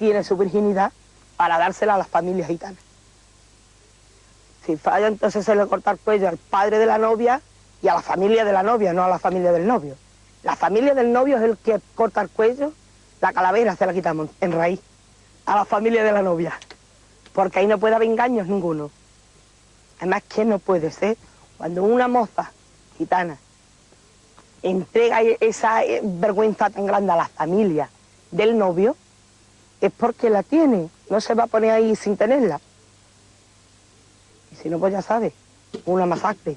tiene su virginidad para dársela a las familias gitanas. Si falla, entonces se le corta el cuello al padre de la novia y a la familia de la novia, no a la familia del novio. La familia del novio es el que corta el cuello, la calavera se la quitamos en raíz a la familia de la novia, porque ahí no puede haber engaños ninguno. Además, ¿qué no puede ser cuando una moza gitana entrega esa eh, vergüenza tan grande a la familia del novio? Es porque la tiene, no se va a poner ahí sin tenerla. Y si no, pues ya sabe, una masacre.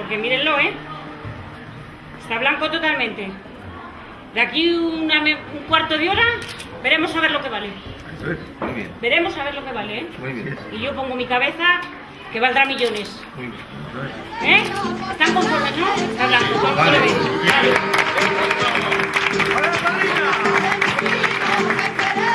Porque mírenlo, ¿eh? Está blanco totalmente. De aquí un cuarto de hora veremos a ver lo que vale. Muy bien. Veremos a ver lo que vale, ¿eh? Muy bien. Y yo pongo mi cabeza que valdrá millones. Muy bien. ¿Eh? ¿Están conformes, no? Está blanco. Vale. Una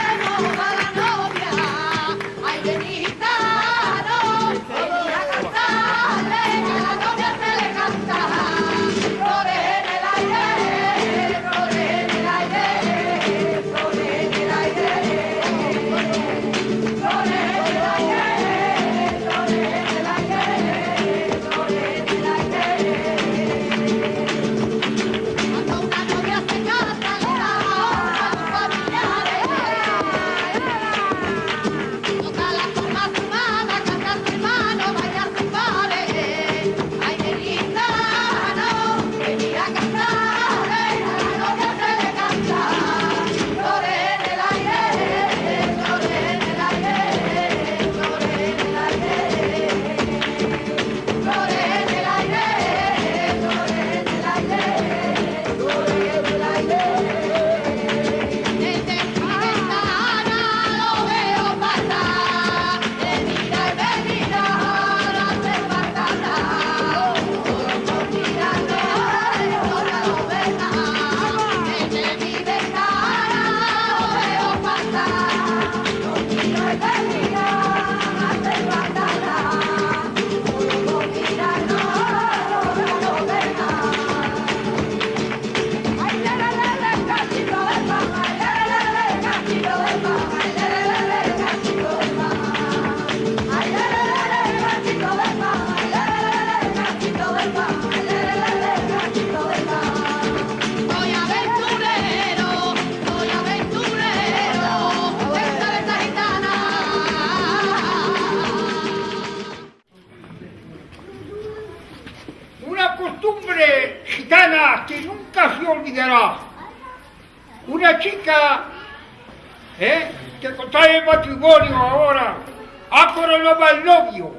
al novio,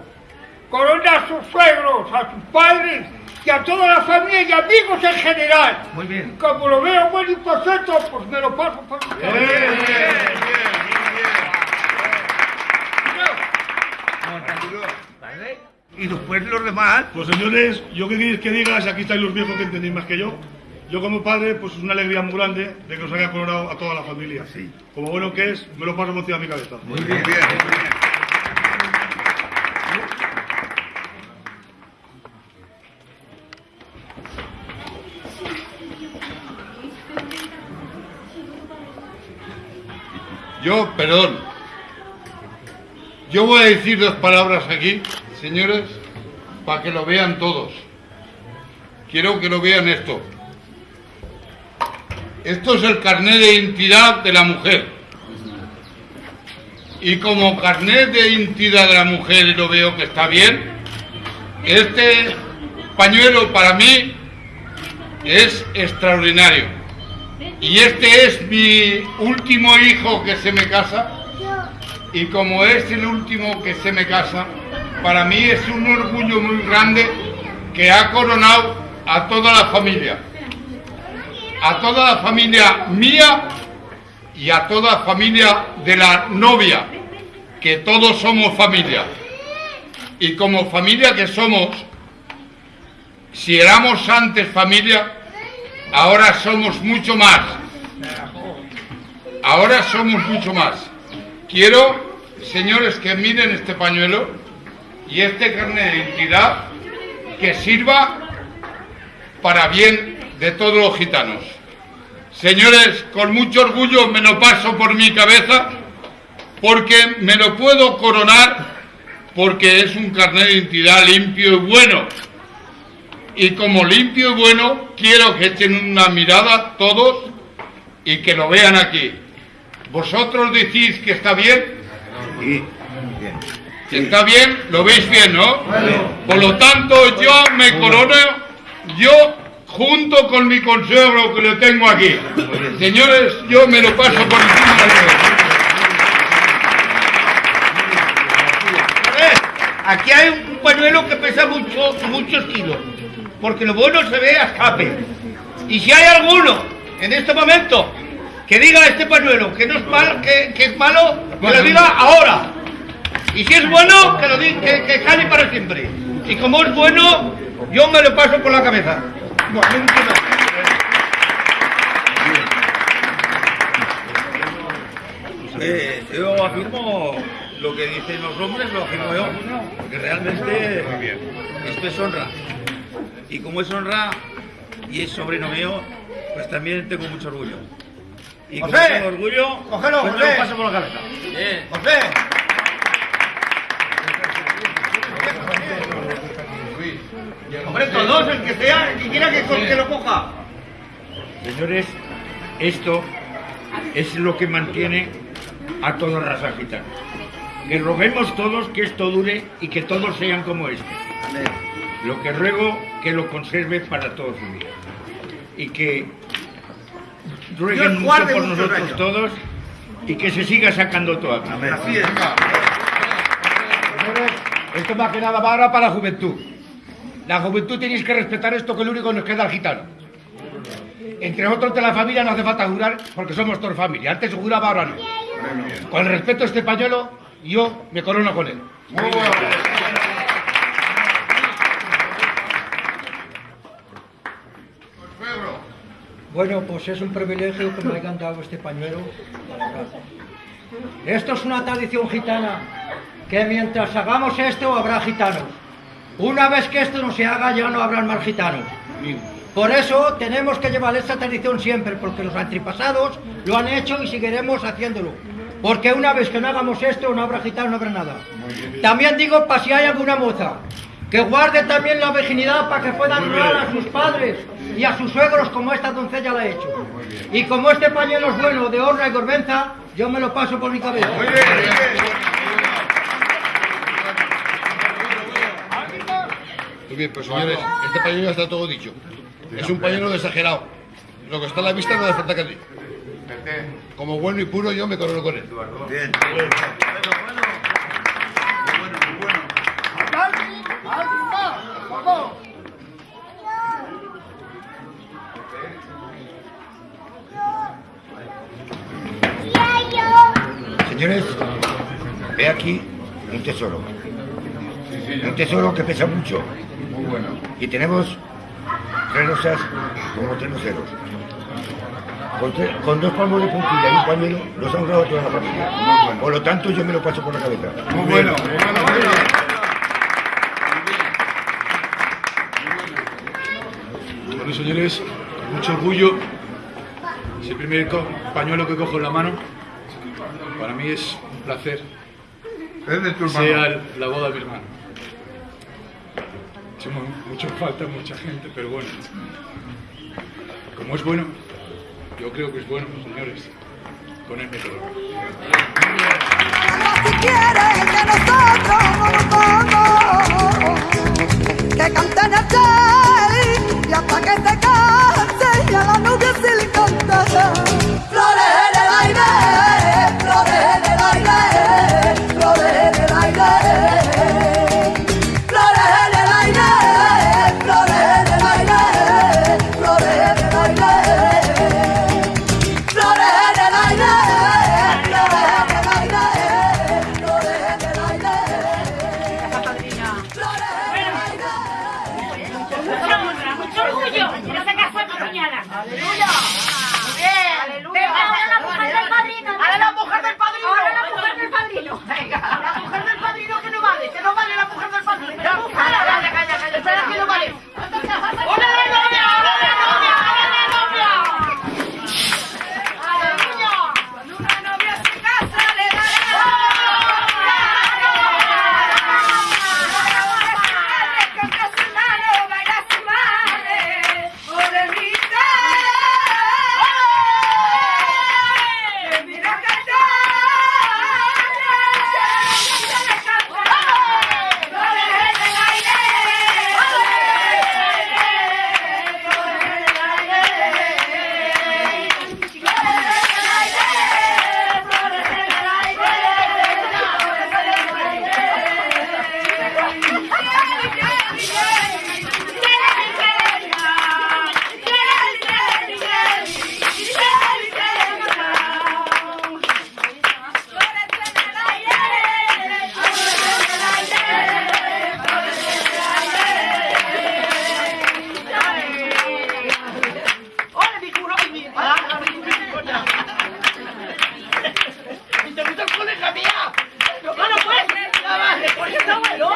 corona a sus suegros, a sus padres y a toda la familia y amigos en general. Muy bien. como lo veo buen y perfecto, pues me lo paso por mi bien, bien, bien, Y después los demás. Pues señores, yo qué queréis que digas, aquí estáis los viejos que entendéis más que yo. Yo como padre, pues es una alegría muy grande de que nos haya coronado a toda la familia. Sí. Como bueno que es, me lo paso por encima de mi cabeza. Muy bien, bien, bien. Yo, perdón. Yo voy a decir dos palabras aquí, señores, para que lo vean todos. Quiero que lo vean esto. Esto es el carnet de identidad de la mujer. Y como carnet de identidad de la mujer lo veo que está bien, Este pañuelo para mí es extraordinario. Y este es mi último hijo que se me casa. Y como es el último que se me casa, para mí es un orgullo muy grande que ha coronado a toda la familia. A toda la familia mía y a toda la familia de la novia, que todos somos familia. Y como familia que somos, si éramos antes familia, ahora somos mucho más. Ahora somos mucho más. Quiero, señores, que miren este pañuelo y este carnet de identidad que sirva para bien de todos los gitanos. Señores, con mucho orgullo me lo paso por mi cabeza porque me lo puedo coronar porque es un carnet de identidad limpio y bueno. Y como limpio y bueno, quiero que echen una mirada todos y que lo vean aquí. ¿Vosotros decís que está bien? ¿Está bien? ¿Lo veis bien, no? Por lo tanto, yo me corono, yo junto con mi consuegro que lo tengo aquí. Señores, yo me lo paso por encima de Aquí hay un pañuelo que pesa mucho, muchos kilos, porque lo bueno se ve a escape. Y si hay alguno en este momento que diga este pañuelo que no es malo, que, que es malo, que lo diga ahora. Y si es bueno, que lo diga, que, que cale para siempre. Y como es bueno, yo me lo paso por la cabeza. Eh, yo afirmo lo que dicen los hombres, lo afirmo yo, porque realmente esto es honra. Y como es honra y es sobrino mío, pues también tengo mucho orgullo. Y como José, tengo orgullo, cógelo, pues José. paso por la cabeza. José, hombre, todos, el que sea, el que quiera que, que lo coja. Señores, esto es lo que mantiene a toda raza gitana. Que roguemos todos que esto dure y que todos sean como este. Lo que ruego que lo conserve para toda su vida. Y que rueguen mucho por nosotros años. todos y que se siga sacando todo. Así es. Esto más que nada va ahora para la juventud. La juventud tenéis que respetar esto que es lo único que nos queda al gitano. Entre otros de la familia no hace falta jurar porque somos todos familia. Antes se juraba, ahora no. Con el respeto a este pañuelo, yo me corono con él. Bueno, pues es un privilegio que me hayan dado este pañuelo. Esto es una tradición gitana, que mientras hagamos esto habrá gitanos. Una vez que esto no se haga ya no habrán más gitanos. Por eso tenemos que llevar esta tradición siempre, porque los antepasados lo han hecho y seguiremos haciéndolo. Porque una vez que no hagamos esto no habrá gitano, no habrá nada. También digo para si hay alguna moza, que guarde también la virginidad para que puedan honrar a sus padres y a sus suegros como esta doncella la ha hecho. Y como este pañuelo es bueno de honra y vergüenza, yo me lo paso por mi cabeza. Muy bien, pues señores, este pañuelo ya está todo dicho. Es un pañuelo exagerado. Lo que está a la vista no hace falta que diga. Como bueno y puro yo me corono con él. Bien. Señores, ve aquí un tesoro. Un tesoro que pesa mucho. Y tenemos tres rosas como tres luceros. Con, tre- con dos palmos de puntilla y un pañuelo nos ha honrado a toda la familia. Por lo tanto, yo me lo paso por la cabeza. Muy bueno. Bueno, señores, con mucho orgullo, es el primer pañuelo que cojo en la mano. Para mí es un placer, Es de tu sea la boda de mi hermano. Echamos mucho falta, mucha gente, pero bueno. Como es bueno, yo creo que es bueno, señores. Con el método. Si quieres que nosotros vamos que canten 사 esto es coneja mía. No, no puedes. No, porque no, no.